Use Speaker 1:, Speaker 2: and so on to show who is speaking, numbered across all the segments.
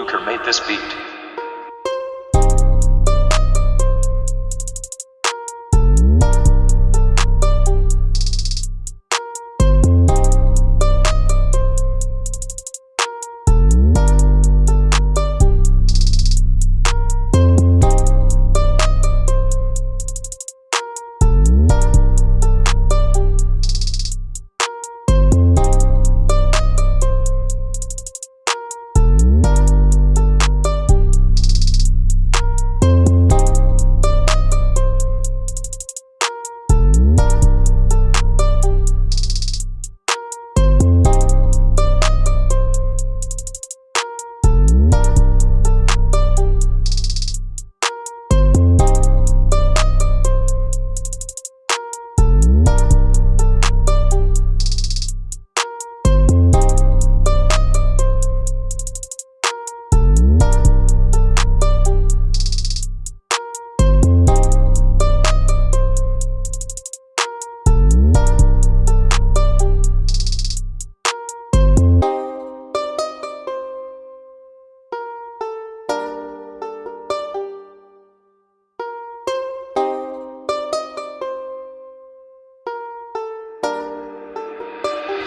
Speaker 1: Luker made this beat.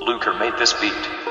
Speaker 1: Luker made this beat.